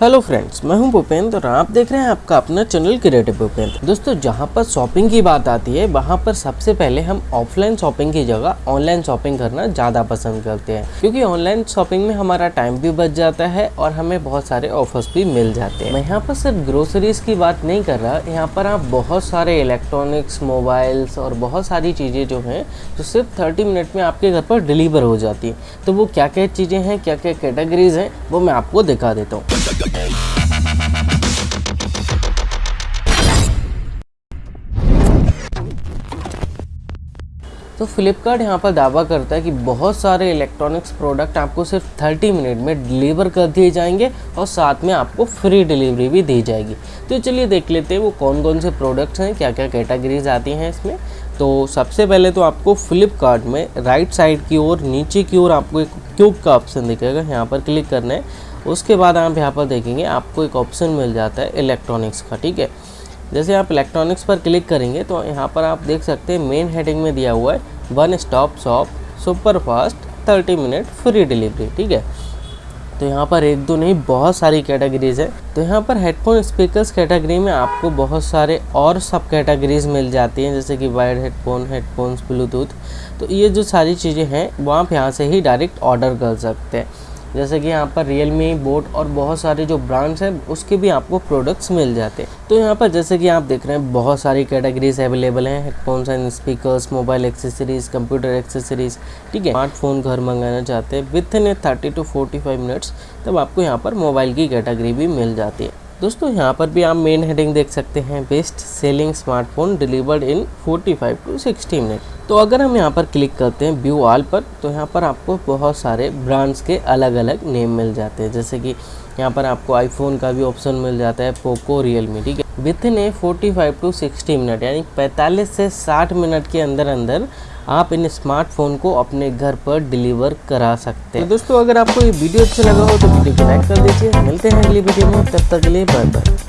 Hello friends, मैं हूँ भूपेंद्र और आप देख रहे हैं आपका अपना चैनल क्रिएटिव भूपेंद्र। दोस्तों, जहाँ पर शॉपिंग की बात आती है, वहाँ पर सबसे पहले हम ऑफलाइन शॉपिंग की जगह ऑनलाइन शॉपिंग करना ज़्यादा पसंद करते हैं, क्योंकि ऑनलाइन शॉपिंग में हमारा टाइम भी बच जाता है और हमें बहुत सारे ऑफर्स भी मिल जाते हैं। मैं यहाँ पर सिर्फ़ ग्रोसरीज की बात नहीं कर रहा, यहाँ पर आप बहुत सारे इलेक्ट्रॉनिक्स, मोबाइल्स और बहुत सारी चीज़ें जो हैं, जो सिर्फ़ थर्टी मिनट में आपके घर पर डिलीवर हो जाती है। तो वो क्या क्या चीज़ें हैं क्या क्या कैटेगरीज हैं, वो मैं आपको दिखा देता हूँ। तो फ्लिपकार्ट यहाँ पर दावा करता है कि बहुत सारे इलेक्ट्रॉनिक्स प्रोडक्ट आपको सिर्फ़ 30 मिनट में डिलीवर कर दिए जाएँगे और साथ में आपको फ्री डिलीवरी भी दी जाएगी। तो चलिए देख लेते हैं वो कौन कौन से प्रोडक्ट्स हैं क्या क्या कैटेगरीज आती हैं इसमें। तो सबसे पहले तो आपको फ्लिपकार्ट में राइट साइड की ओर, नीचे की ओर आपको एक क्यूब का ऑप्शन दिखेगा। यहाँ पर क्लिक करना है। उसके बाद आप यहाँ पर देखेंगे, आपको एक ऑप्शन मिल जाता है इलेक्ट्रॉनिक्स का, ठीक है? जैसे आप इलेक्ट्रॉनिक्स पर क्लिक करेंगे तो यहाँ पर आप देख सकते हैं मेन हेडिंग में दिया हुआ है one stop shop super fast thirty minute free delivery ठीक है? तो यहाँ पर एक दो नहीं, बहुत सारी कैटेगरीज है। तो यहाँ पर हेडफोन स्पीकर्स कैटेगरी में आपको बहुत सारे और सब कैटेगरीज मिल जाती हैं, जैसे कि वायर्ड हेडफोन हेडफोन्स ब्लूटूथ तो ये जो सारी चीज़ें हैं, वो आप यहाँ से ही डायरेक्ट ऑर्डर कर सकते हैं। जैसे कि यहाँ पर रियल मी बोट और बहुत सारे जो ब्रांड्स हैं, उसके भी आपको प्रोडक्ट्स मिल जाते हैं। तो यहाँ पर जैसे कि आप देख रहे हैं, बहुत सारी कैटेगरीज अवेलेबल हैं headphones and speakers mobile accessories computer accessories ठीक है? स्मार्टफ़ोन घर मंगाना चाहते हैं within a thirty to forty five minutes तब आपको यहाँ पर मोबाइल की कैटेगरी भी मिल जाती है। दोस्तों, यहाँ पर भी आप मेन हेडिंग देख सकते हैं best selling smartphone delivered in 45 to 60 minute तो अगर हम यहाँ पर क्लिक करते हैं व्यू ऑल पर तो यहाँ पर आपको बहुत सारे ब्रांड्स के अलग अलग नेम मिल जाते हैं। जैसे कि यहाँ पर आपको आईफोन का भी ऑप्शन मिल जाता है पोको रियलमी ठीक है? Within a forty to sixty minute यानी पैंतालीस से साठ मिनट के अंदर अंदर आप इन स्मार्टफ़ोन को अपने घर पर डिलीवर करा सकते हैं। तो दोस्तों, अगर आपको ये वीडियो अच्छा लगा हो तो वीडियो को लाइक कर दीजिए। मिलते हैं अगली वीडियो में। तब तक के लिए बाय बाय